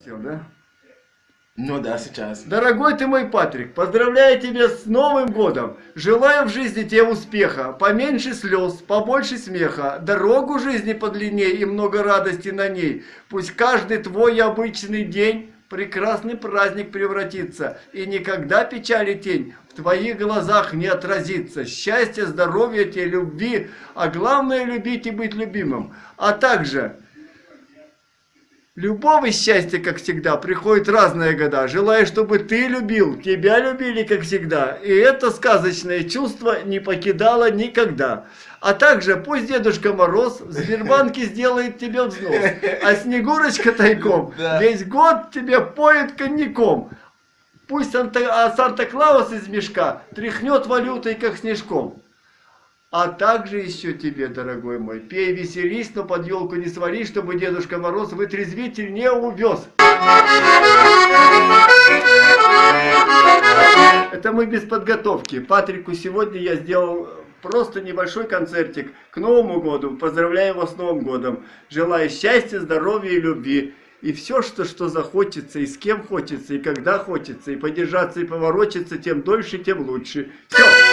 Все, да? Ну да, сейчас. Дорогой ты мой Патрик, поздравляю тебя с Новым годом. Желаю в жизни тебе успеха, поменьше слез, побольше смеха, дорогу жизни подлинней и много радости на ней. Пусть каждый твой обычный день прекрасный праздник превратится, и никогда печали тень в твоих глазах не отразится. Счастья, здоровья тебе, любви, а главное любить и быть любимым. А также Любого счастья, как всегда, приходят разные года. Желаю, чтобы ты любил, тебя любили, как всегда. И это сказочное чувство не покидало никогда. А также пусть Дедушка Мороз в Сбербанке сделает тебе взнос. А Снегурочка тайком весь год тебе поет коньяком. Пусть а Санта-Клаус из мешка тряхнет валютой, как снежком. А также еще тебе, дорогой мой, пей, веселись, но под елку не свали, чтобы Дедушка Мороз вытрезвитель не увез. Это мы без подготовки. Патрику сегодня я сделал просто небольшой концертик к Новому году. Поздравляю его с Новым годом. Желаю счастья, здоровья и любви. И все, что, что захочется, и с кем хочется, и когда хочется, и подержаться, и поворочиться, тем дольше, тем лучше. Все.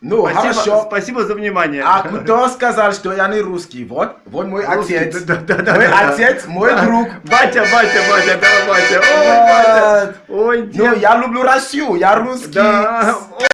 Ну, спасибо, хорошо. Спасибо за внимание. А кто сказал, что я не русский? Вот, вот мой Русский, отец. да, да, да, мой да, отец, да. мой Да. друг. Батя, батя, батя, да, батя. Ой, батя. Ой, Ну, я люблю Россию, я русский. Да.